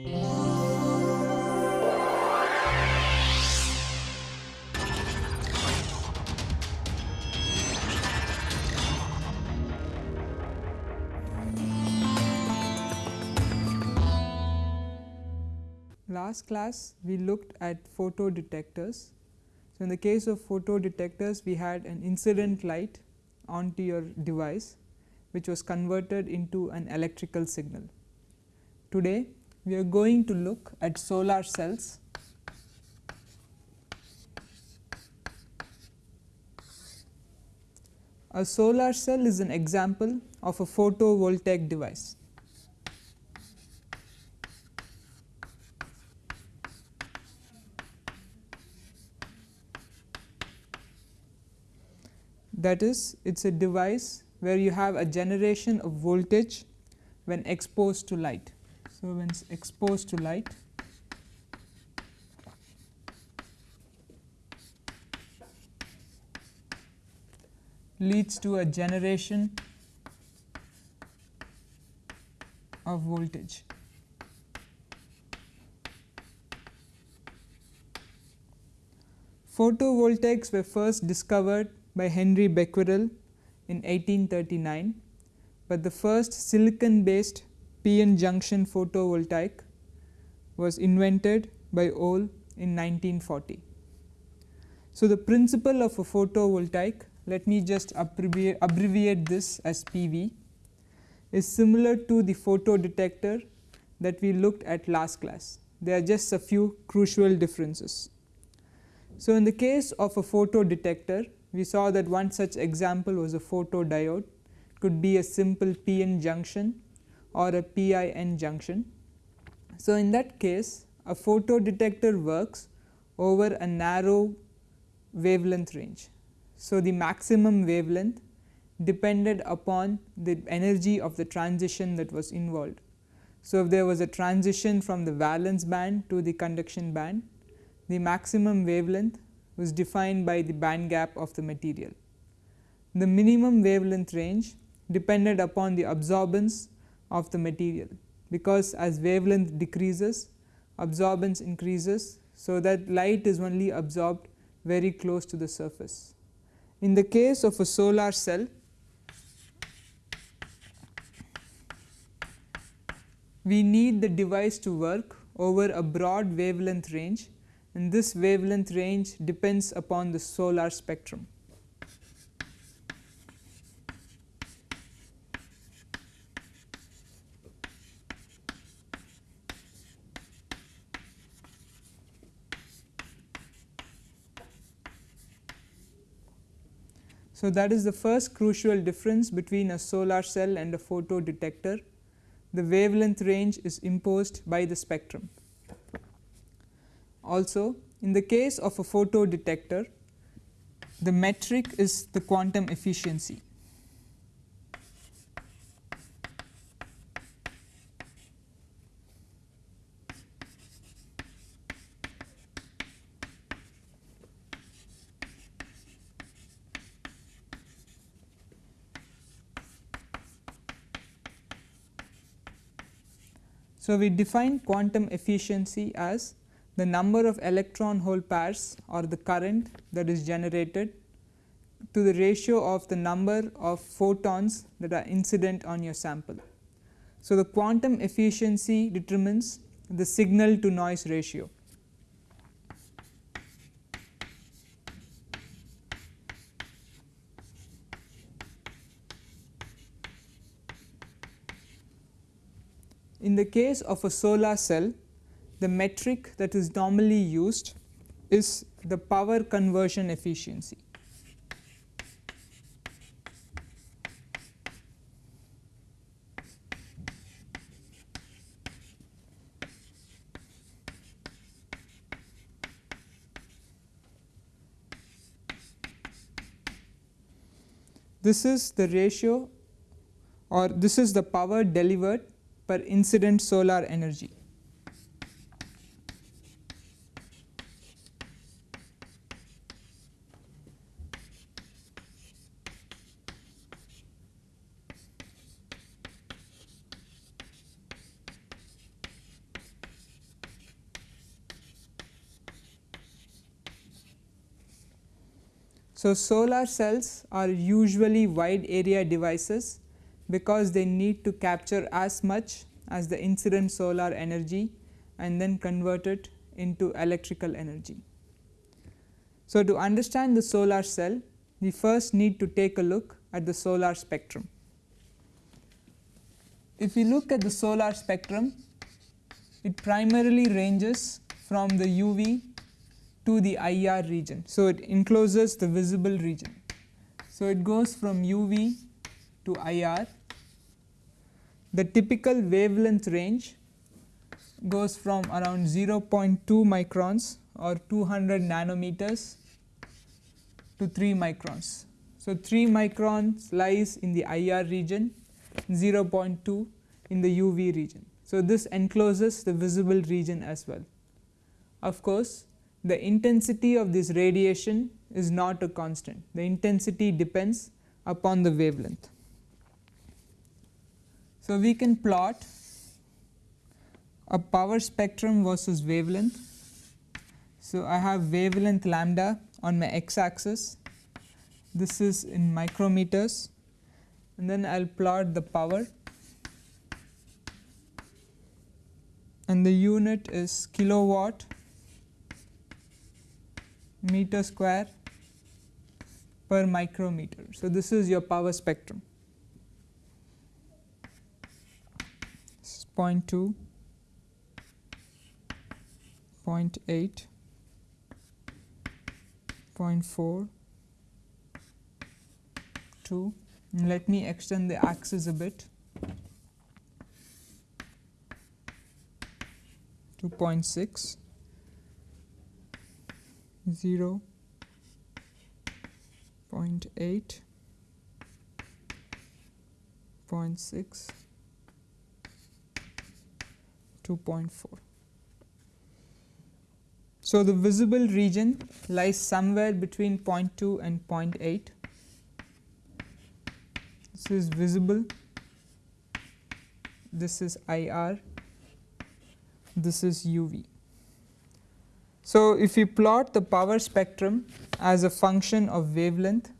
Last class we looked at photo detectors. So, in the case of photo detectors we had an incident light onto your device which was converted into an electrical signal. Today we are going to look at solar cells A solar cell is an example of a photovoltaic device. That is it is a device where you have a generation of voltage when exposed to light. So, when exposed to light leads to a generation of voltage. Photovoltaics were first discovered by Henry Becquerel in 1839, but the first silicon based p-n junction photovoltaic was invented by Ohl in 1940. So, the principle of a photovoltaic let me just abbreviate, abbreviate this as PV is similar to the photo detector that we looked at last class. There are just a few crucial differences. So, in the case of a photo detector we saw that one such example was a photodiode could be a simple p-n junction or a pin junction. So, in that case a photo detector works over a narrow wavelength range. So, the maximum wavelength depended upon the energy of the transition that was involved. So, if there was a transition from the valence band to the conduction band, the maximum wavelength was defined by the band gap of the material. The minimum wavelength range depended upon the absorbance of the material because as wavelength decreases absorbance increases. So, that light is only absorbed very close to the surface. In the case of a solar cell we need the device to work over a broad wavelength range and this wavelength range depends upon the solar spectrum. So, that is the first crucial difference between a solar cell and a photo detector. The wavelength range is imposed by the spectrum. Also in the case of a photo detector the metric is the quantum efficiency. So, we define quantum efficiency as the number of electron hole pairs or the current that is generated to the ratio of the number of photons that are incident on your sample. So, the quantum efficiency determines the signal to noise ratio. In the case of a solar cell the metric that is normally used is the power conversion efficiency. This is the ratio or this is the power delivered per incident solar energy. So, solar cells are usually wide area devices because they need to capture as much as the incident solar energy and then convert it into electrical energy. So, to understand the solar cell we first need to take a look at the solar spectrum. If we look at the solar spectrum it primarily ranges from the UV to the IR region. So, it encloses the visible region. So, it goes from UV to IR. The typical wavelength range goes from around 0.2 microns or 200 nanometers to 3 microns. So, 3 microns lies in the IR region, 0.2 in the UV region. So, this encloses the visible region as well. Of course, the intensity of this radiation is not a constant, the intensity depends upon the wavelength. So, we can plot a power spectrum versus wavelength. So, I have wavelength lambda on my x axis, this is in micrometers and then I will plot the power and the unit is kilowatt meter square per micrometer. So, this is your power spectrum. This is 0 0.2, 0.8, 0.4, 2. Let me extend the axis a bit. 2.6 0 0.8 0.6 2.4. So, the visible region lies somewhere between 0.2 and 0.8. This is visible, this is IR this is UV. So, if you plot the power spectrum as a function of wavelength,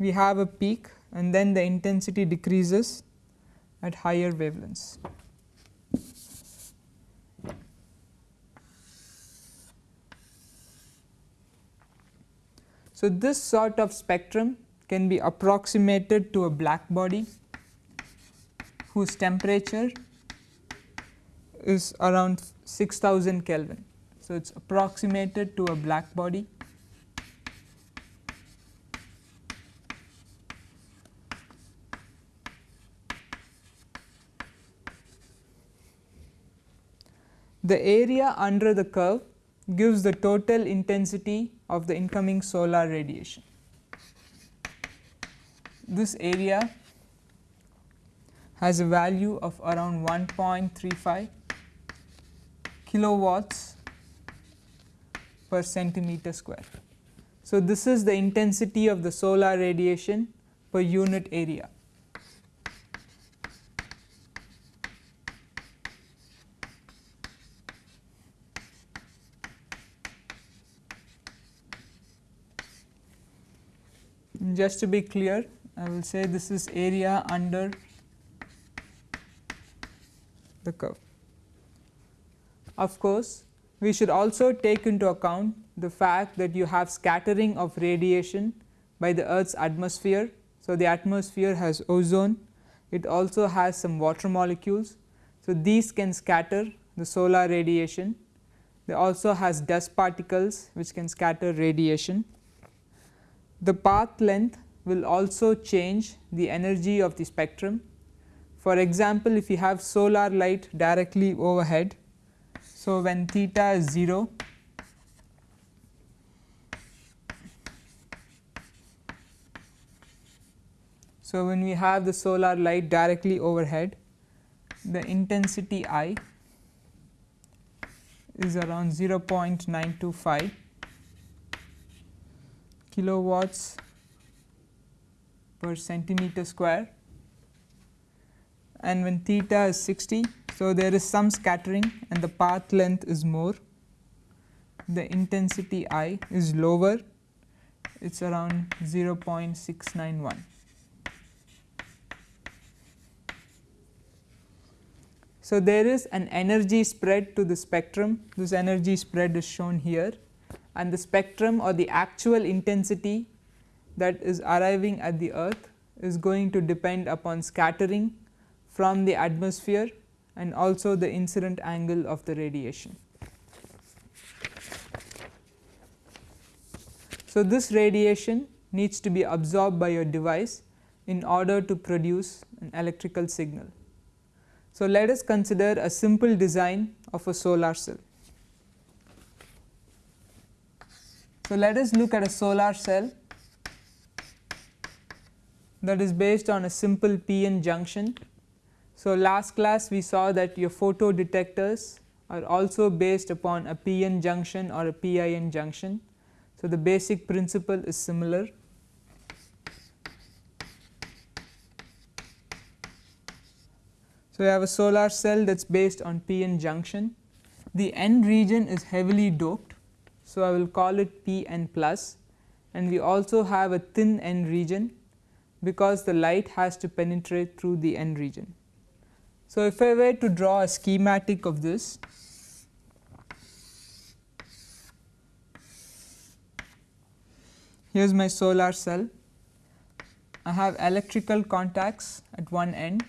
we have a peak and then the intensity decreases at higher wavelengths. So, this sort of spectrum can be approximated to a black body whose temperature is around 6000 Kelvin. So, it is approximated to a black body. The area under the curve gives the total intensity of the incoming solar radiation this area has a value of around 1.35 kilowatts per centimeter square. So, this is the intensity of the solar radiation per unit area. Just to be clear I will say this is area under the curve. Of course, we should also take into account the fact that you have scattering of radiation by the earth's atmosphere. So, the atmosphere has ozone, it also has some water molecules. So, these can scatter the solar radiation. They also has dust particles which can scatter radiation. The path length will also change the energy of the spectrum. For example, if you have solar light directly overhead, so when theta is 0, so when we have the solar light directly overhead, the intensity I is around 0.925 kilowatts per centimeter square. And when theta is 60 So, there is some scattering and the path length is more, the intensity I is lower, it is around 0.691. So, there is an energy spread to the spectrum, this energy spread is shown here and the spectrum or the actual intensity that is arriving at the earth is going to depend upon scattering from the atmosphere and also the incident angle of the radiation. So, this radiation needs to be absorbed by your device in order to produce an electrical signal. So, let us consider a simple design of a solar cell. So, let us look at a solar cell that is based on a simple p-n junction. So, last class we saw that your photo detectors are also based upon a p-n junction or a pin junction. So, the basic principle is similar. So, we have a solar cell that is based on p-n junction. The n region is heavily doped. So, I will call it p n plus and we also have a thin n region because the light has to penetrate through the n region. So, if I were to draw a schematic of this, here is my solar cell. I have electrical contacts at one end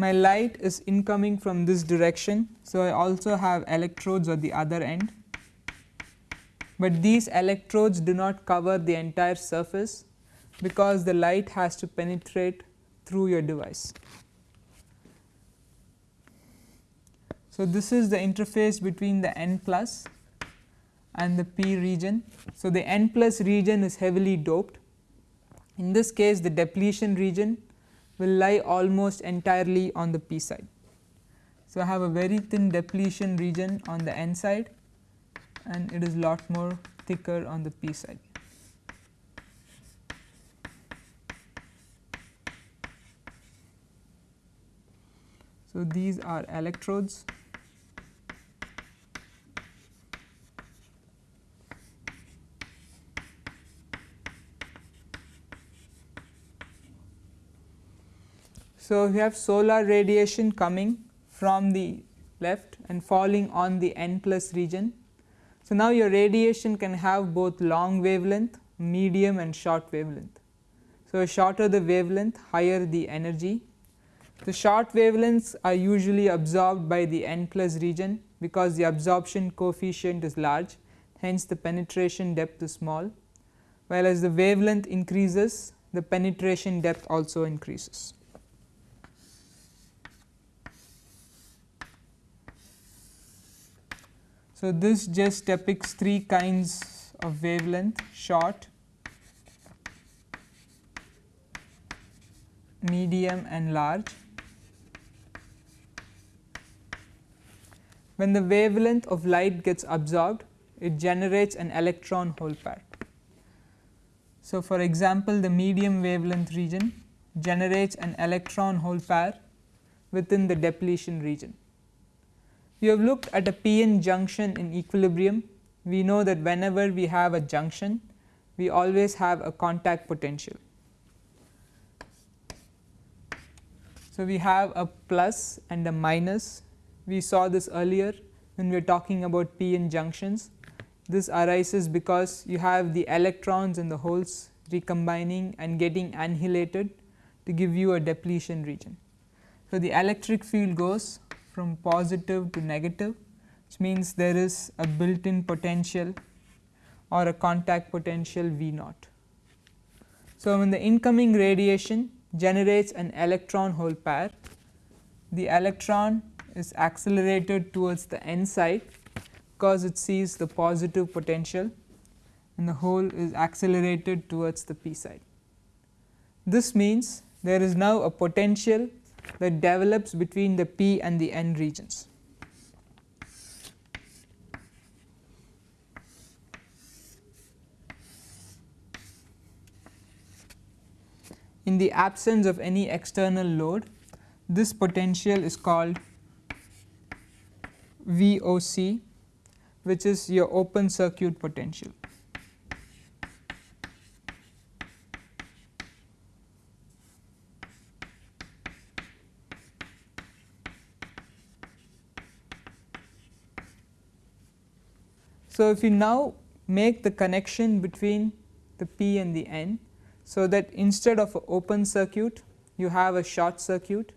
my light is incoming from this direction. So, I also have electrodes at the other end, but these electrodes do not cover the entire surface because the light has to penetrate through your device. So, this is the interface between the N plus and the P region. So, the N plus region is heavily doped. In this case the depletion region will lie almost entirely on the p side. So, I have a very thin depletion region on the n side and it is lot more thicker on the p side. So, these are electrodes So, we have solar radiation coming from the left and falling on the n plus region. So, now your radiation can have both long wavelength, medium and short wavelength. So, shorter the wavelength higher the energy. The short wavelengths are usually absorbed by the n plus region because the absorption coefficient is large hence the penetration depth is small while as the wavelength increases the penetration depth also increases. So, this just depicts three kinds of wavelength short, medium and large. When the wavelength of light gets absorbed it generates an electron hole pair. So, for example, the medium wavelength region generates an electron hole pair within the depletion region. We have looked at a p-n junction in equilibrium. We know that whenever we have a junction, we always have a contact potential. So, we have a plus and a minus. We saw this earlier when we were talking about p-n junctions. This arises because you have the electrons and the holes recombining and getting annihilated to give you a depletion region. So, the electric field goes from positive to negative which means there is a built in potential or a contact potential V naught. So, when the incoming radiation generates an electron hole pair, the electron is accelerated towards the n side because it sees the positive potential and the hole is accelerated towards the p side. This means there is now a potential that develops between the p and the n regions. in the absence of any external load this potential is called VOC which is your open circuit potential. So, if you now make the connection between the P and the N, so that instead of an open circuit you have a short circuit,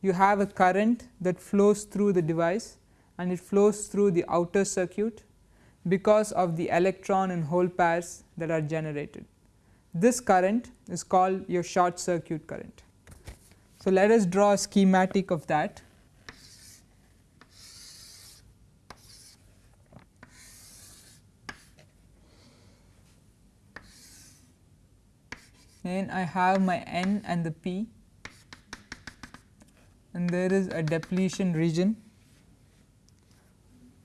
you have a current that flows through the device and it flows through the outer circuit because of the electron and hole pairs that are generated. This current is called your short circuit current. So, let us draw a schematic of that. I have my N and the P and there is a depletion region.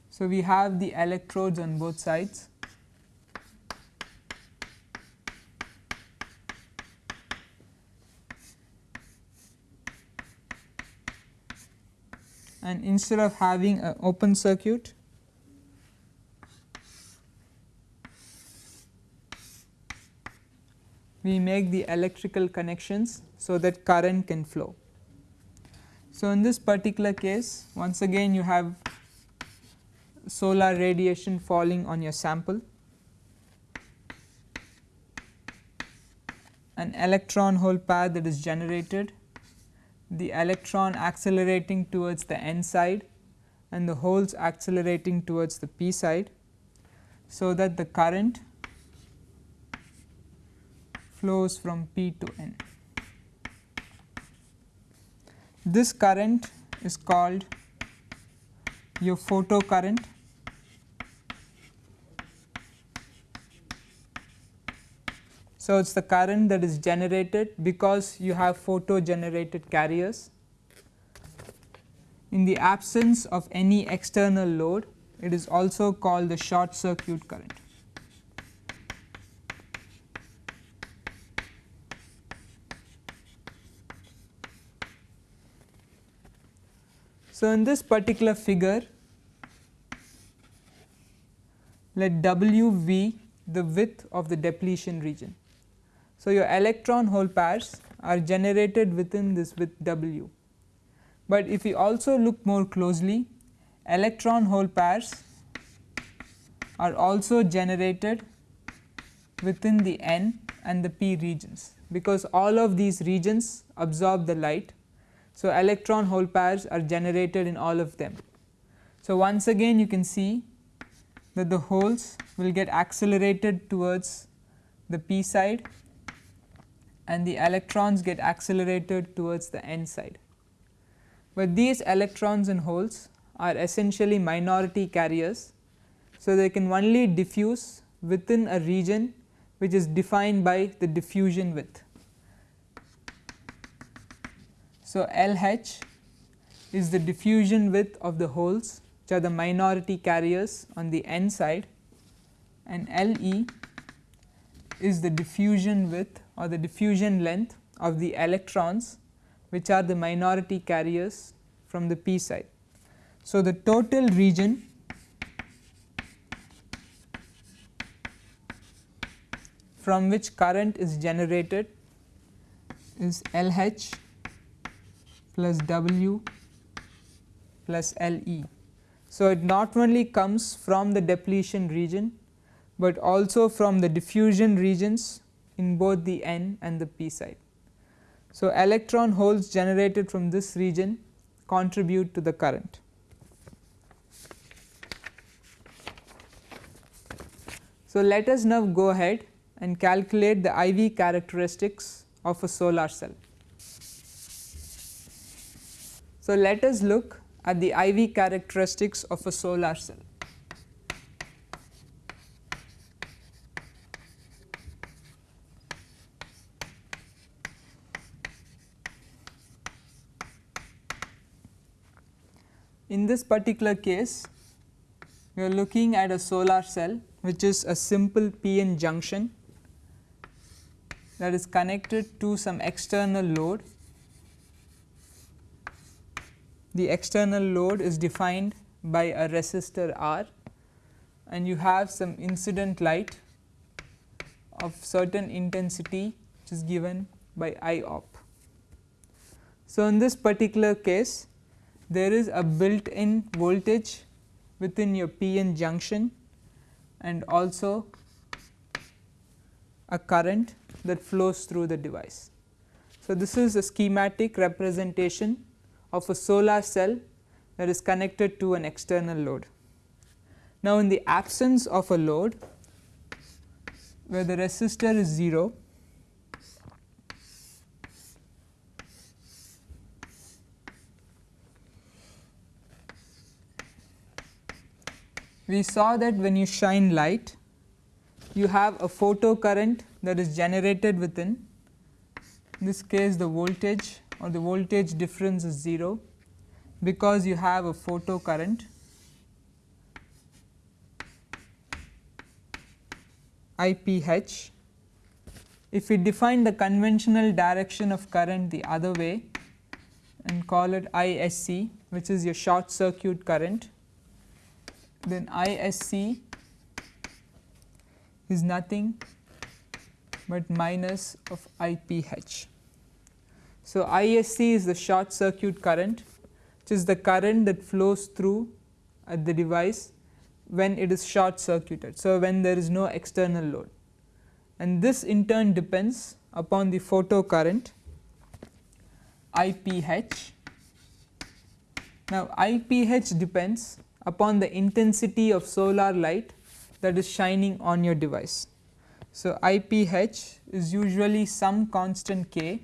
So, we have the electrodes on both sides. and instead of having an open circuit we make the electrical connections so that current can flow. So, in this particular case once again you have solar radiation falling on your sample, an electron hole pair that is generated, the electron accelerating towards the n side and the holes accelerating towards the p side. So, that the current flows from P to N. This current is called your photo current. So, it is the current that is generated because you have photo generated carriers. In the absence of any external load it is also called the short circuit current. So, in this particular figure let W V the width of the depletion region. So, your electron hole pairs are generated within this width W, but if you also look more closely electron hole pairs are also generated within the N and the P regions because all of these regions absorb the light so, electron hole pairs are generated in all of them. So, once again you can see that the holes will get accelerated towards the p side and the electrons get accelerated towards the n side. But these electrons and holes are essentially minority carriers. So, they can only diffuse within a region which is defined by the diffusion width. So, LH is the diffusion width of the holes which are the minority carriers on the n side and LE is the diffusion width or the diffusion length of the electrons which are the minority carriers from the p side. So, the total region from which current is generated is LH plus W plus LE. So, it not only comes from the depletion region, but also from the diffusion regions in both the N and the P side. So, electron holes generated from this region contribute to the current. So, let us now go ahead and calculate the IV characteristics of a solar cell. So, let us look at the IV characteristics of a solar cell. In this particular case, we are looking at a solar cell which is a simple PN junction that is connected to some external load. The external load is defined by a resistor R and you have some incident light of certain intensity which is given by I op. So, in this particular case there is a built in voltage within your PN junction and also a current that flows through the device. So, this is a schematic representation of a solar cell that is connected to an external load. Now, in the absence of a load where the resistor is 0, we saw that when you shine light you have a photo current that is generated within in this case the voltage or the voltage difference is 0 because you have a photo current IPH. If we define the conventional direction of current the other way and call it ISC which is your short circuit current then ISC is nothing but minus of IPH. So, ISC is the short circuit current which is the current that flows through at the device when it is short circuited. So, when there is no external load and this in turn depends upon the photo current IPH. Now, IPH depends upon the intensity of solar light that is shining on your device. So, IPH is usually some constant k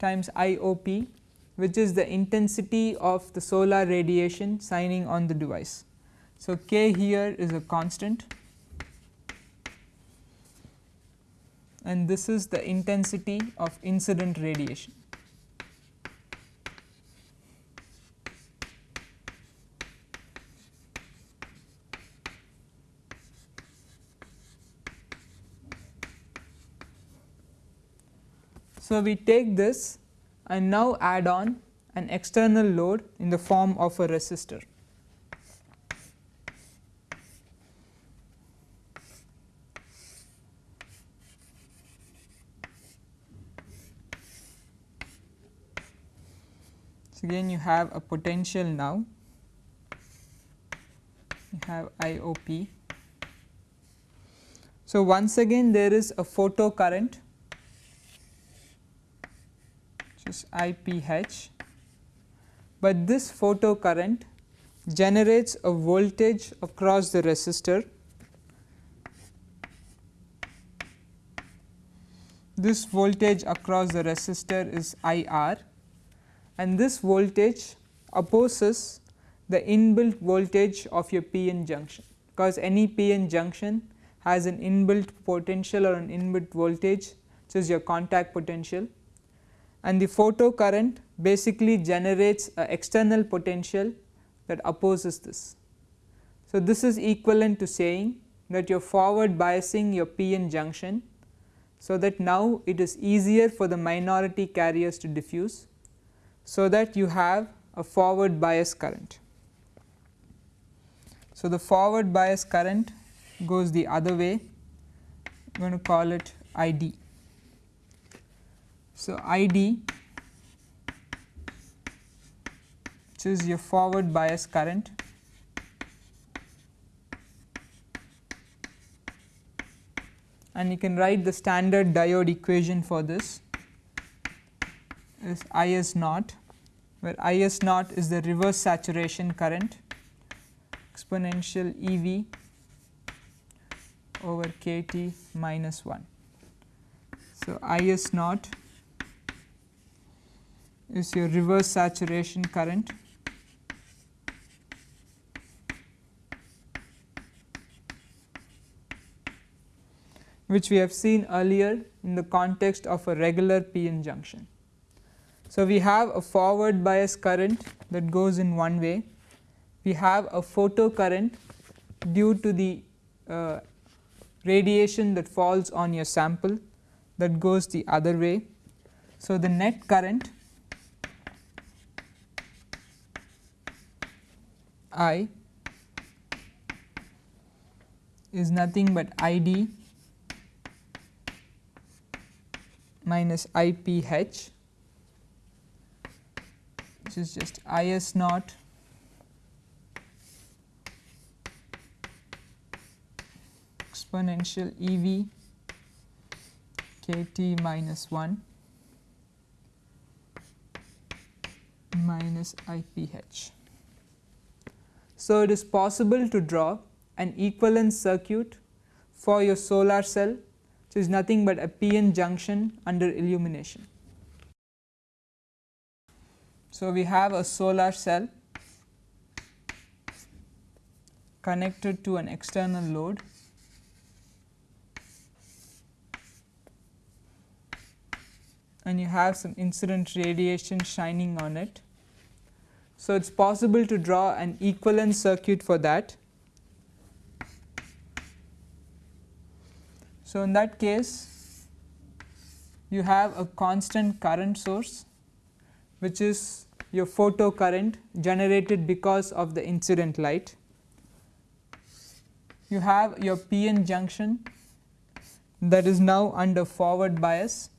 times IOP which is the intensity of the solar radiation shining on the device. So, k here is a constant and this is the intensity of incident radiation. So, we take this and now add on an external load in the form of a resistor. So, again you have a potential now, you have IOP. So, once again there is a photo current is IPH, but this photo current generates a voltage across the resistor. This voltage across the resistor is IR and this voltage opposes the inbuilt voltage of your PN junction. Because any PN junction has an inbuilt potential or an inbuilt voltage which is your contact potential and the photo current basically generates a external potential that opposes this. So, this is equivalent to saying that you are forward biasing your PN junction. So, that now it is easier for the minority carriers to diffuse. So, that you have a forward bias current. So, the forward bias current goes the other way I am going to call it ID. So, ID which is your forward bias current and you can write the standard diode equation for this is IS naught where IS naught is the reverse saturation current exponential EV over KT minus 1. So, IS naught is your reverse saturation current which we have seen earlier in the context of a regular PN junction. So, we have a forward bias current that goes in one way, we have a photo current due to the uh, radiation that falls on your sample that goes the other way. So, the net current I is nothing but I d minus I p h which is just I s naught exponential E v k t minus 1 minus I p h. So, it is possible to draw an equivalent circuit for your solar cell which is nothing but a p-n junction under illumination. So, we have a solar cell connected to an external load and you have some incident radiation shining on it. So, it is possible to draw an equivalent circuit for that. So, in that case you have a constant current source which is your photo current generated because of the incident light. You have your p-n junction that is now under forward bias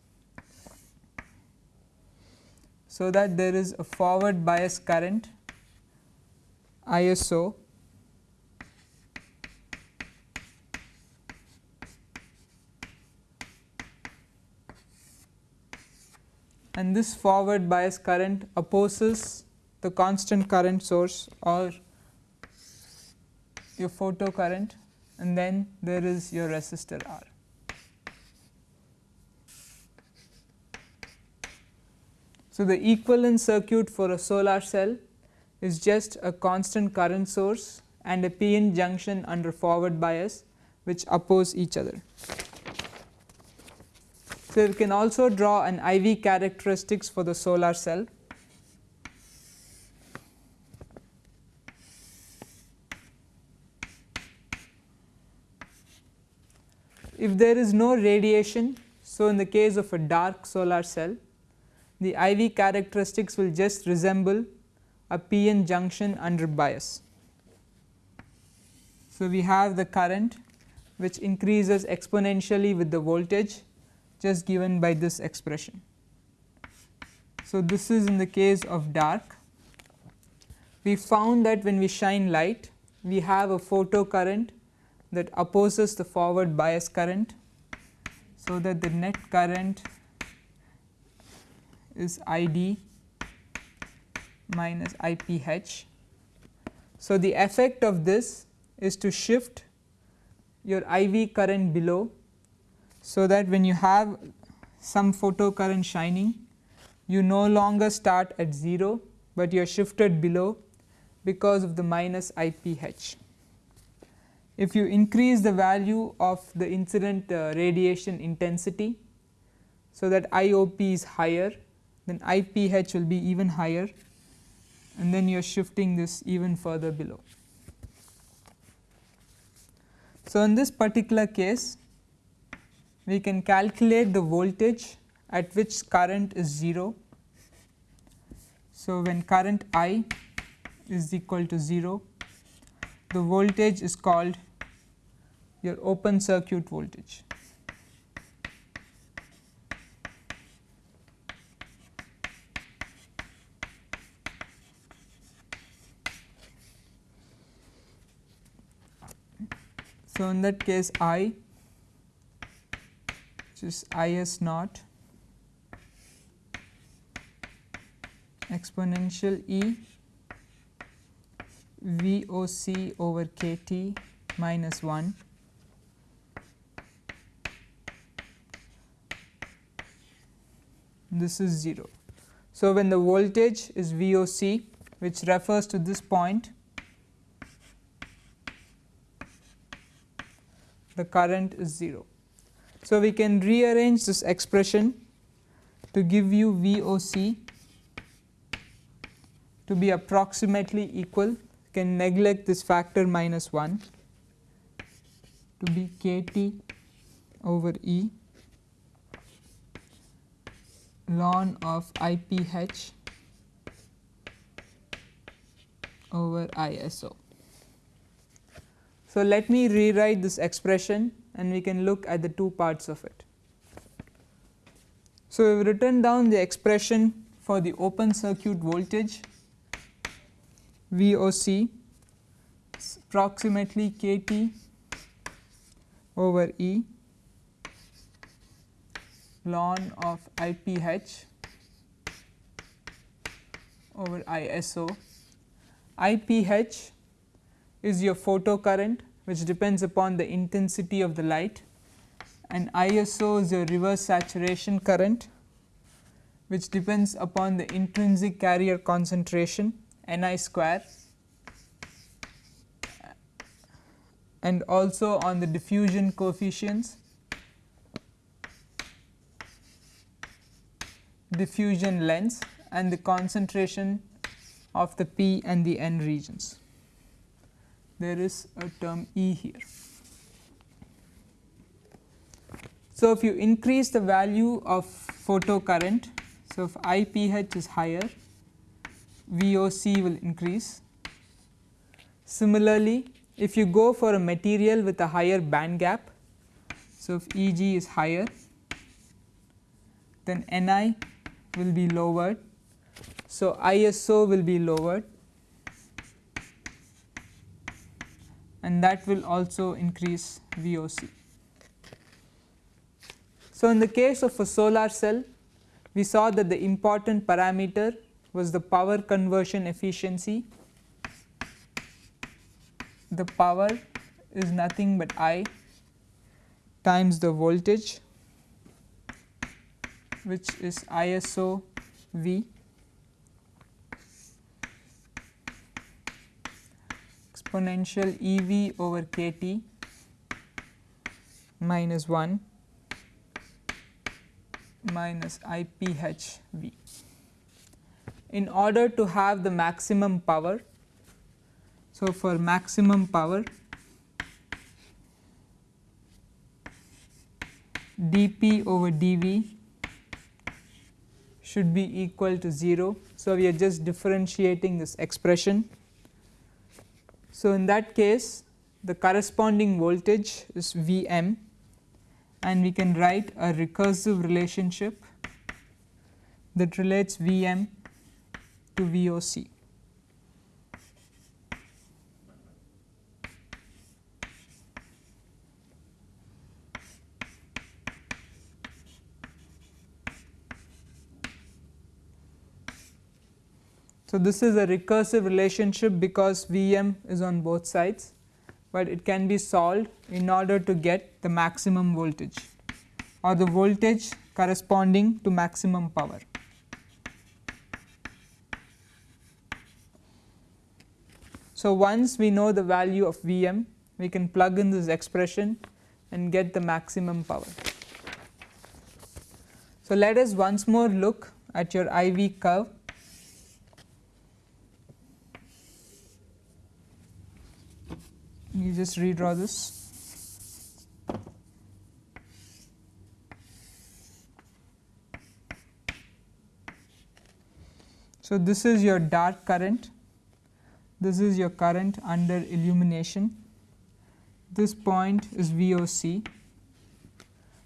so that there is a forward bias current ISO and this forward bias current opposes the constant current source or your photo current and then there is your resistor R. So, the equivalent circuit for a solar cell is just a constant current source and a p-n junction under forward bias which oppose each other. So, you can also draw an IV characteristics for the solar cell. If there is no radiation, so in the case of a dark solar cell the IV characteristics will just resemble a p-n junction under bias. So, we have the current which increases exponentially with the voltage just given by this expression. So, this is in the case of dark. We found that when we shine light we have a photo current that opposes the forward bias current. So, that the net current is I d minus I p h. So, the effect of this is to shift your I v current below. So, that when you have some photo current shining you no longer start at 0, but you are shifted below because of the minus I p h. If you increase the value of the incident uh, radiation intensity, so that I o p is higher then IPH will be even higher and then you are shifting this even further below. So, in this particular case we can calculate the voltage at which current is 0. So, when current I is equal to 0 the voltage is called your open circuit voltage. So, in that case I which is I s naught exponential E V o c over k t minus 1 this is 0. So, when the voltage is V o c which refers to this point the current is 0. So, we can rearrange this expression to give you V o c to be approximately equal can neglect this factor minus 1 to be kT over E ln of IPH over ISO. So, let me rewrite this expression and we can look at the two parts of it. So, we have written down the expression for the open circuit voltage VOC approximately kT over E ln of IPH over ISO. IPH is your photocurrent which depends upon the intensity of the light and ISO is your reverse saturation current which depends upon the intrinsic carrier concentration Ni square and also on the diffusion coefficients diffusion lengths and the concentration of the p and the n regions. There is a term E here. So, if you increase the value of photocurrent, so if IPH is higher, VOC will increase. Similarly, if you go for a material with a higher band gap, so if Eg is higher, then Ni will be lowered. So, ISO will be lowered and that will also increase VOC. So, in the case of a solar cell we saw that the important parameter was the power conversion efficiency. The power is nothing but I times the voltage which is ISO V exponential EV over KT minus 1 minus IPHV. In order to have the maximum power, so for maximum power dP over dV should be equal to 0. So, we are just differentiating this expression. So, in that case the corresponding voltage is V m and we can write a recursive relationship that relates V m to VOC. So, this is a recursive relationship because Vm is on both sides, but it can be solved in order to get the maximum voltage or the voltage corresponding to maximum power. So, once we know the value of Vm, we can plug in this expression and get the maximum power. So, let us once more look at your IV curve you just redraw this. So, this is your dark current, this is your current under illumination, this point is VOC.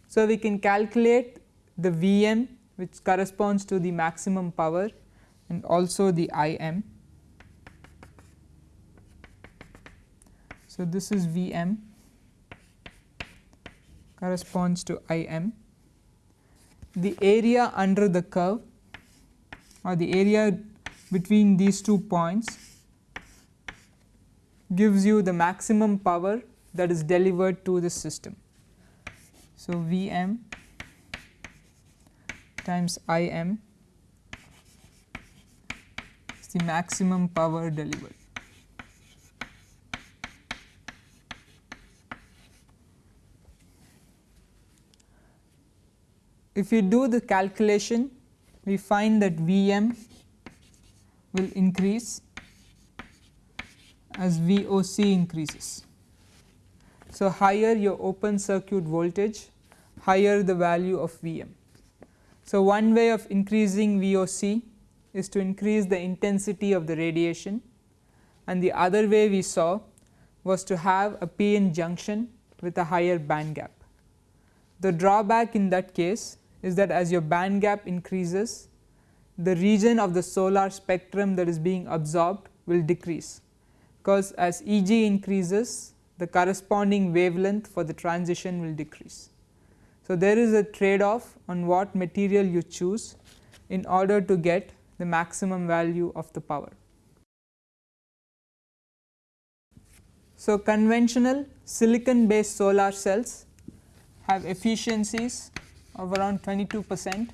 So, we can calculate the Vm which corresponds to the maximum power and also the Im. So, this is V m corresponds to I m. The area under the curve or the area between these two points gives you the maximum power that is delivered to the system. So, V m times I m is the maximum power delivered. If we do the calculation we find that Vm will increase as VOC increases. So, higher your open circuit voltage higher the value of Vm. So, one way of increasing VOC is to increase the intensity of the radiation and the other way we saw was to have a p-n junction with a higher band gap. The drawback in that case is that as your band gap increases the region of the solar spectrum that is being absorbed will decrease because as Eg increases the corresponding wavelength for the transition will decrease. So, there is a trade off on what material you choose in order to get the maximum value of the power. So, conventional silicon based solar cells have efficiencies of around 22 percent.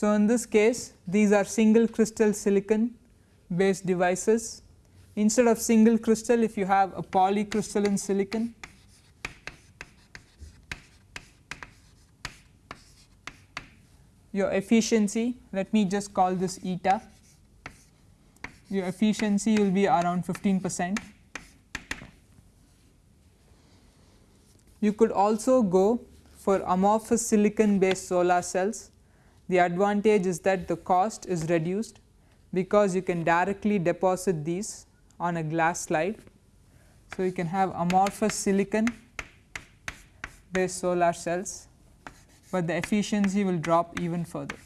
So, in this case these are single crystal silicon based devices. Instead of single crystal if you have a polycrystalline silicon your efficiency let me just call this eta your efficiency will be around 15 percent. You could also go for amorphous silicon based solar cells the advantage is that the cost is reduced because you can directly deposit these on a glass slide. So, you can have amorphous silicon based solar cells, but the efficiency will drop even further.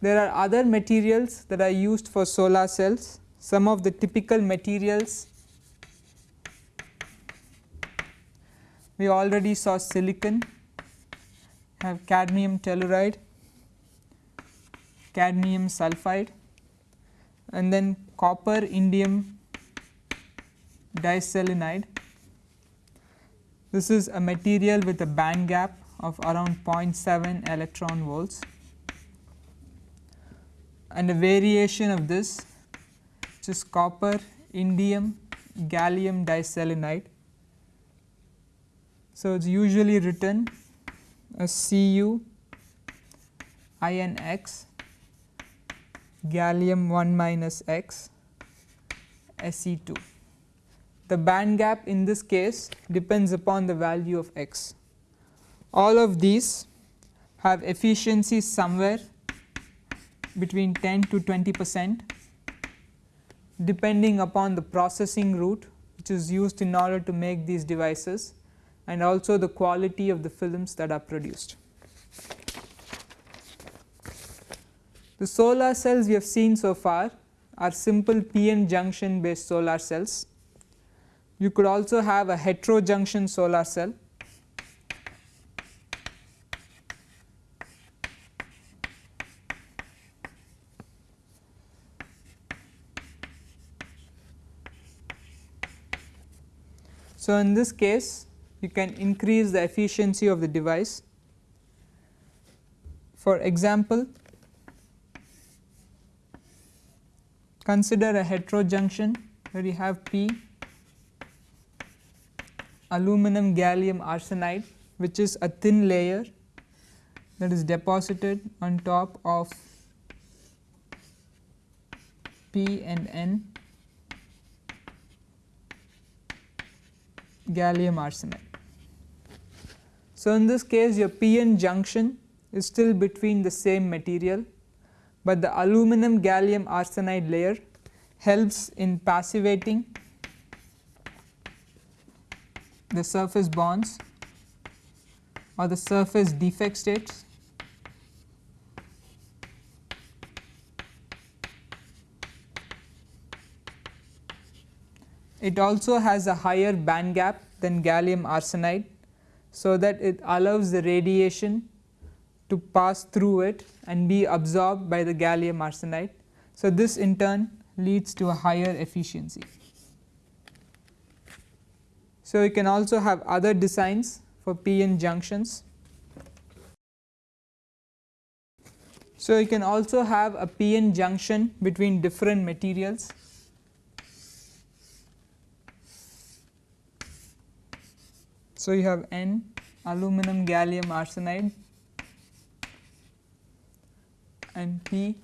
There are other materials that are used for solar cells. Some of the typical materials we already saw silicon have cadmium telluride, cadmium sulphide and then copper indium diselenide. This is a material with a band gap of around 0.7 electron volts and a variation of this which is copper indium gallium diselenide. So, it is usually written as Cu INX gallium 1 minus x Se2. The band gap in this case depends upon the value of x. All of these have efficiency somewhere between 10 to 20 percent depending upon the processing route which is used in order to make these devices and also the quality of the films that are produced. The solar cells we have seen so far are simple PN junction based solar cells. You could also have a heterojunction solar cell So, in this case you can increase the efficiency of the device. For example, consider a heterojunction where you have P aluminum gallium arsenide which is a thin layer that is deposited on top of P and N gallium arsenide. So, in this case your PN junction is still between the same material, but the aluminum gallium arsenide layer helps in passivating the surface bonds or the surface defect states It also has a higher band gap than gallium arsenide so that it allows the radiation to pass through it and be absorbed by the gallium arsenide. So, this in turn leads to a higher efficiency. So, you can also have other designs for PN junctions. So, you can also have a PN junction between different materials So, you have N aluminum gallium arsenide and P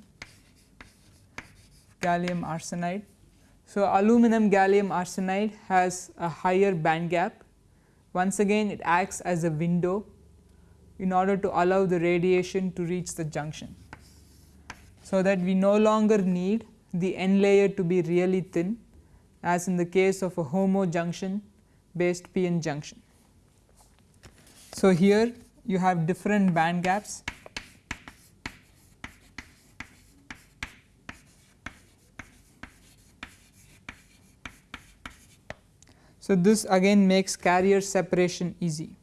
gallium arsenide. So, aluminum gallium arsenide has a higher band gap once again it acts as a window in order to allow the radiation to reach the junction. So, that we no longer need the n layer to be really thin as in the case of a homo junction based p-n junction. So, here you have different band gaps So, this again makes carrier separation easy.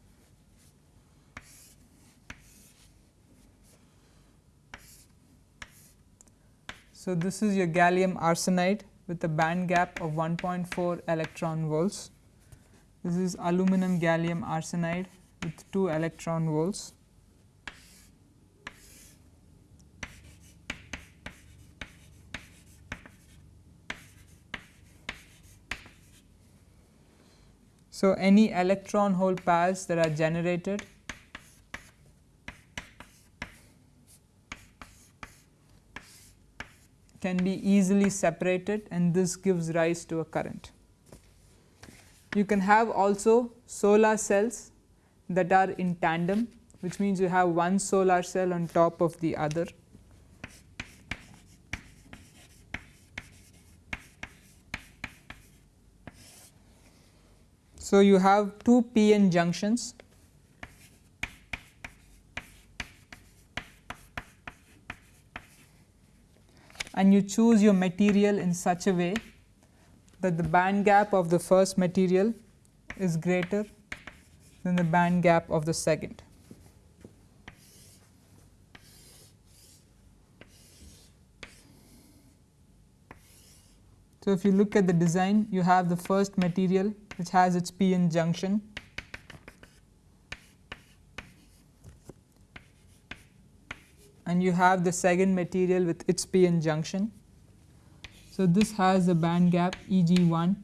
So, this is your gallium arsenide with a band gap of 1.4 electron volts. This is aluminum gallium arsenide with 2 electron volts. So, any electron hole pairs that are generated can be easily separated and this gives rise to a current. You can have also solar cells that are in tandem which means you have one solar cell on top of the other So, you have two p-n junctions and you choose your material in such a way that the band gap of the first material is greater than the band gap of the second. So, if you look at the design you have the first material which has its p-n junction and you have the second material with its p-n junction. So, this has a band gap E g 1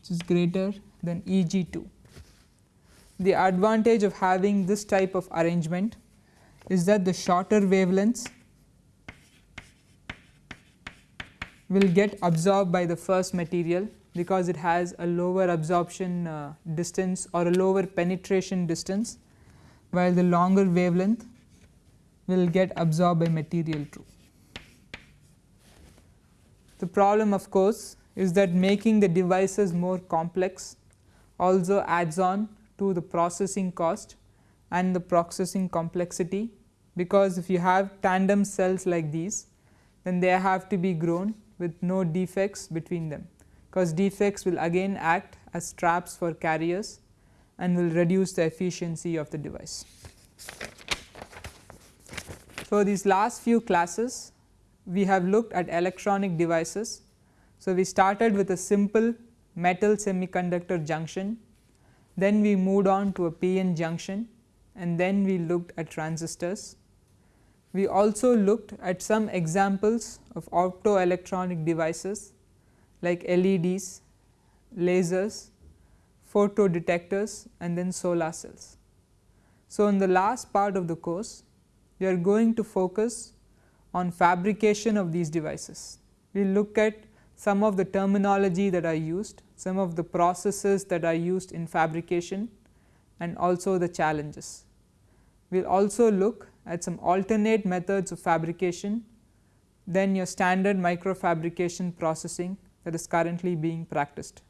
which is greater than E g 2. The advantage of having this type of arrangement is that the shorter wavelengths will get absorbed by the first material because it has a lower absorption uh, distance or a lower penetration distance while the longer wavelength will get absorbed by material 2. The problem of course is that making the devices more complex also adds on to the processing cost and the processing complexity because if you have tandem cells like these then they have to be grown with no defects between them because defects will again act as traps for carriers and will reduce the efficiency of the device. So, these last few classes we have looked at electronic devices. So, we started with a simple metal semiconductor junction, then we moved on to a PN junction and then we looked at transistors. We also looked at some examples of optoelectronic devices like LEDs, lasers, photo detectors and then solar cells. So, in the last part of the course we are going to focus on fabrication of these devices. We will look at some of the terminology that are used, some of the processes that are used in fabrication and also the challenges. We will also look at some alternate methods of fabrication then your standard microfabrication processing that is currently being practiced.